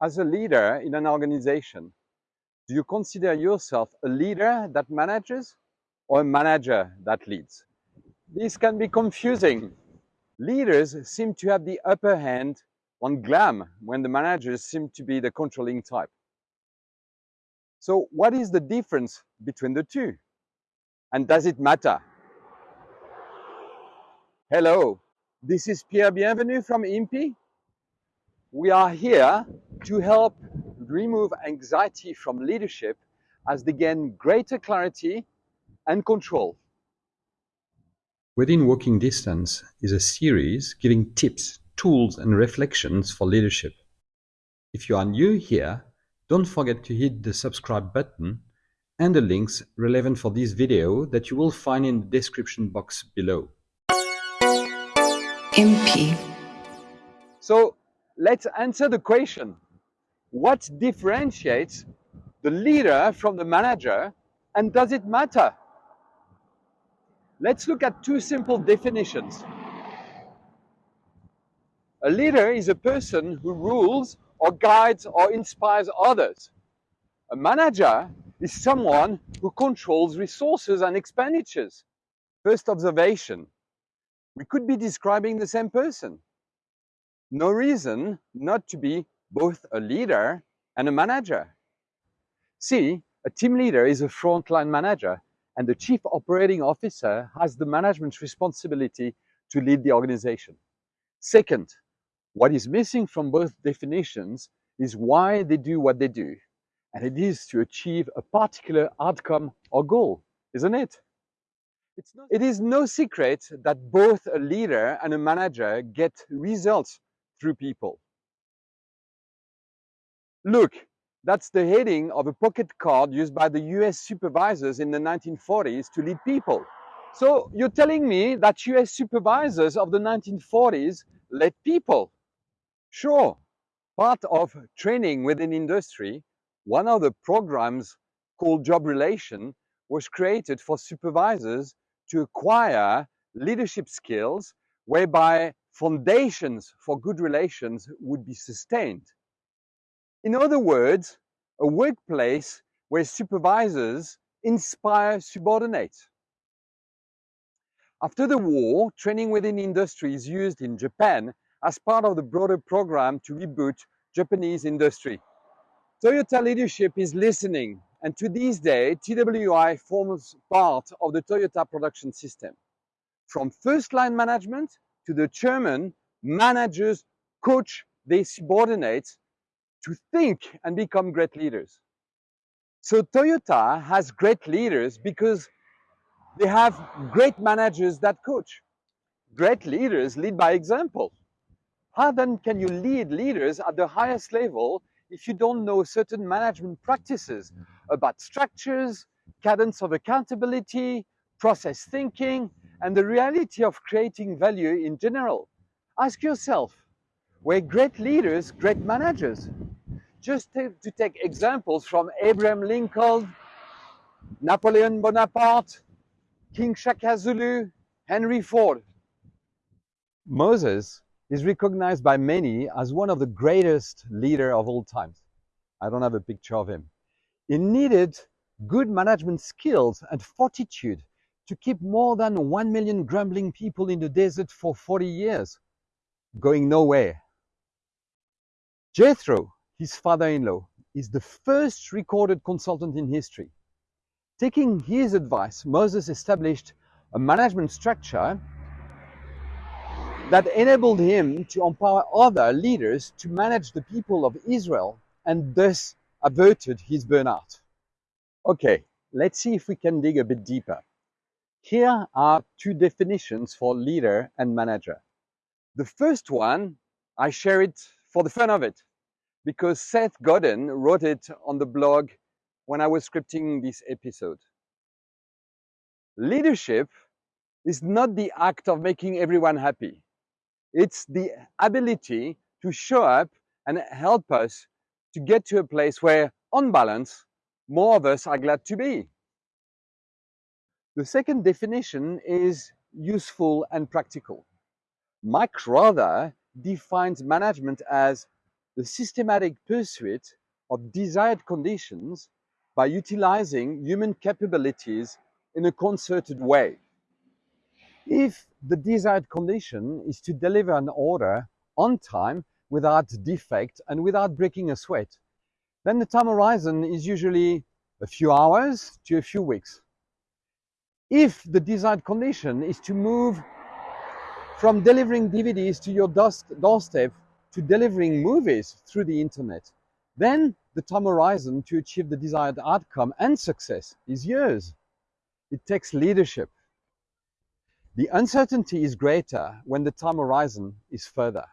As a leader in an organization, do you consider yourself a leader that manages or a manager that leads? This can be confusing. Leaders seem to have the upper hand on glam when the managers seem to be the controlling type. So what is the difference between the two? And does it matter? Hello, this is Pierre Bienvenu from IMPI. We are here to help remove anxiety from leadership as they gain greater clarity and control. Within Walking Distance is a series giving tips, tools and reflections for leadership. If you are new here, don't forget to hit the subscribe button and the links relevant for this video that you will find in the description box below. MP. So let's answer the question. What differentiates the leader from the manager and does it matter? Let's look at two simple definitions. A leader is a person who rules or guides or inspires others. A manager is someone who controls resources and expenditures. First observation, we could be describing the same person. No reason not to be both a leader and a manager. See, a team leader is a frontline manager and the chief operating officer has the management responsibility to lead the organization. Second, what is missing from both definitions is why they do what they do. And it is to achieve a particular outcome or goal, isn't it? It's not, it is no secret that both a leader and a manager get results through people. Look, that's the heading of a pocket card used by the US supervisors in the 1940s to lead people. So you're telling me that US supervisors of the 1940s led people? Sure, part of training within industry, one of the programs called Job Relation was created for supervisors to acquire leadership skills whereby foundations for good relations would be sustained. In other words, a workplace where supervisors inspire subordinates. After the war, training within industry is used in Japan as part of the broader program to reboot Japanese industry. Toyota leadership is listening, and to this day, TWI forms part of the Toyota production system. From first line management to the chairman, managers coach their subordinates to think and become great leaders. So Toyota has great leaders because they have great managers that coach. Great leaders lead by example. How then can you lead leaders at the highest level if you don't know certain management practices about structures, cadence of accountability, process thinking, and the reality of creating value in general? Ask yourself, were great leaders great managers? Just to, to take examples from Abraham Lincoln, Napoleon Bonaparte, King Shaka Zulu, Henry Ford. Moses is recognized by many as one of the greatest leader of all times. I don't have a picture of him. He needed good management skills and fortitude to keep more than 1 million grumbling people in the desert for 40 years, going nowhere. Jethro, his father-in-law, is the first recorded consultant in history. Taking his advice, Moses established a management structure that enabled him to empower other leaders to manage the people of Israel and thus averted his burnout. Okay, let's see if we can dig a bit deeper. Here are two definitions for leader and manager. The first one, I share it for the fun of it because Seth Godin wrote it on the blog when I was scripting this episode. Leadership is not the act of making everyone happy. It's the ability to show up and help us to get to a place where, on balance, more of us are glad to be. The second definition is useful and practical. Mike Rother defines management as the systematic pursuit of desired conditions by utilizing human capabilities in a concerted way. If the desired condition is to deliver an order on time without defect and without breaking a sweat, then the time horizon is usually a few hours to a few weeks. If the desired condition is to move from delivering DVDs to your doorstep to delivering movies through the internet, then the time horizon to achieve the desired outcome and success is years. It takes leadership. The uncertainty is greater when the time horizon is further.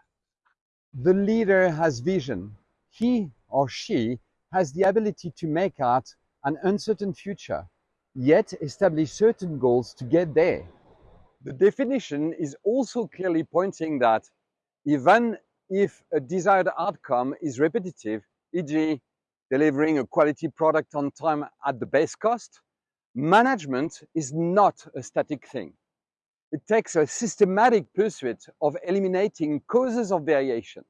The leader has vision. He or she has the ability to make out an uncertain future, yet establish certain goals to get there. The definition is also clearly pointing that even if a desired outcome is repetitive, e.g. delivering a quality product on time at the base cost, management is not a static thing. It takes a systematic pursuit of eliminating causes of variation.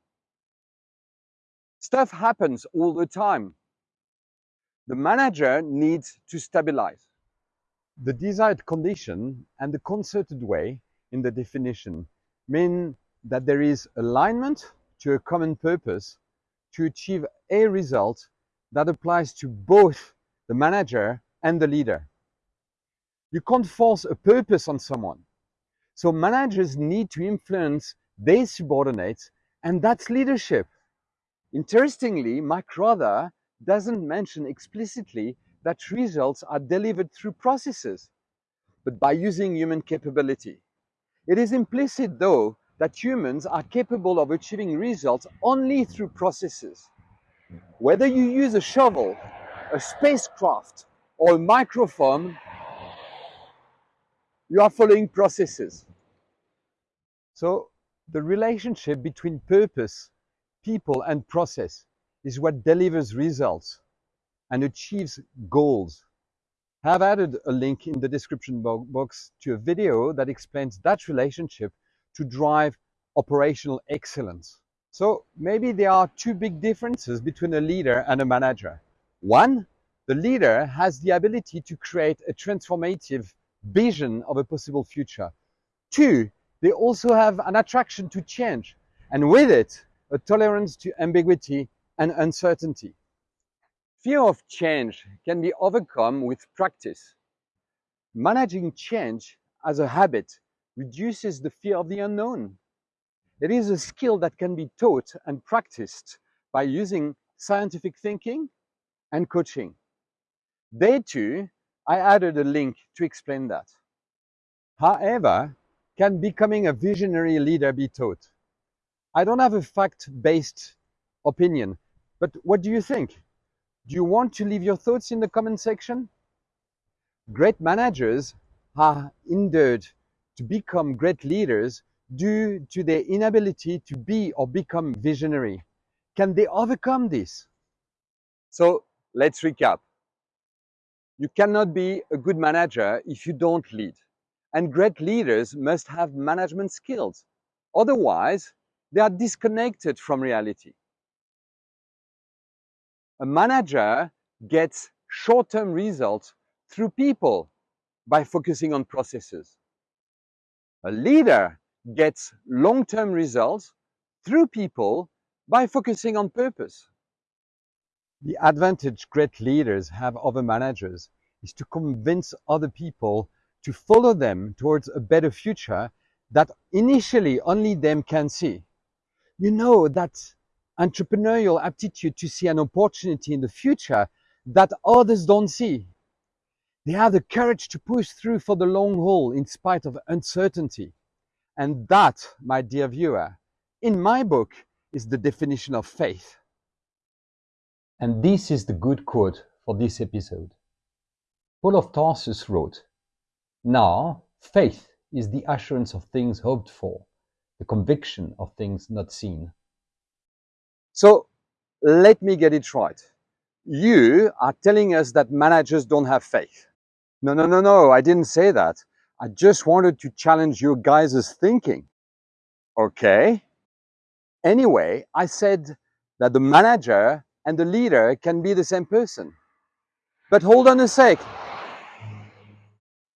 Stuff happens all the time. The manager needs to stabilize. The desired condition and the concerted way in the definition mean that there is alignment to a common purpose to achieve a result that applies to both the manager and the leader. You can't force a purpose on someone. So managers need to influence their subordinates, and that's leadership. Interestingly, Mike Rother doesn't mention explicitly that results are delivered through processes, but by using human capability. It is implicit, though, that humans are capable of achieving results only through processes. Whether you use a shovel, a spacecraft, or a microphone, you are following processes. So the relationship between purpose, people, and process is what delivers results and achieves goals. I have added a link in the description box to a video that explains that relationship to drive operational excellence. So maybe there are two big differences between a leader and a manager. One, the leader has the ability to create a transformative vision of a possible future. Two, they also have an attraction to change, and with it, a tolerance to ambiguity and uncertainty. Fear of change can be overcome with practice. Managing change as a habit reduces the fear of the unknown. It is a skill that can be taught and practiced by using scientific thinking and coaching. There too, I added a link to explain that. However, can becoming a visionary leader be taught? I don't have a fact-based opinion, but what do you think? Do you want to leave your thoughts in the comment section? Great managers are hindered to become great leaders due to their inability to be or become visionary. Can they overcome this? So let's recap. You cannot be a good manager if you don't lead. And great leaders must have management skills. Otherwise, they are disconnected from reality. A manager gets short-term results through people by focusing on processes. A leader gets long-term results through people by focusing on purpose. The advantage great leaders have over managers is to convince other people to follow them towards a better future that initially only them can see. You know that entrepreneurial aptitude to see an opportunity in the future that others don't see. They have the courage to push through for the long haul in spite of uncertainty. And that, my dear viewer, in my book, is the definition of faith. And this is the good quote for this episode. Paul of Tarsus wrote, Now, faith is the assurance of things hoped for, the conviction of things not seen. So, let me get it right. You are telling us that managers don't have faith. No, no, no, no, I didn't say that. I just wanted to challenge your guys' thinking. Okay. Anyway, I said that the manager and the leader can be the same person. But hold on a sec.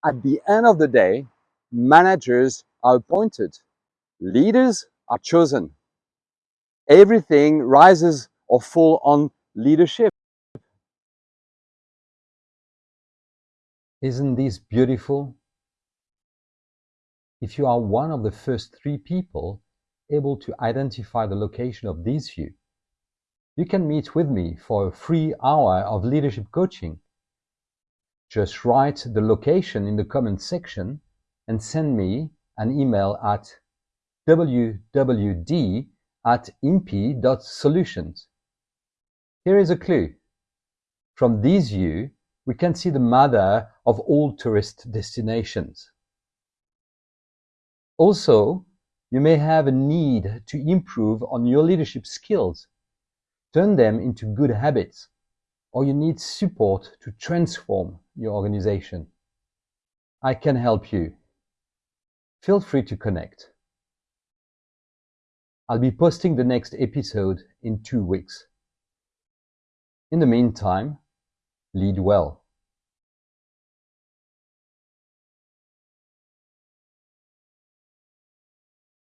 At the end of the day, managers are appointed. Leaders are chosen. Everything rises or falls on leadership. Isn't this beautiful? If you are one of the first three people able to identify the location of this view, you can meet with me for a free hour of leadership coaching. Just write the location in the comment section and send me an email at wwd at impi.solutions. Here is a clue. From this view, we can see the mother of all tourist destinations. Also, you may have a need to improve on your leadership skills, turn them into good habits, or you need support to transform your organization. I can help you. Feel free to connect. I'll be posting the next episode in two weeks. In the meantime, lead well.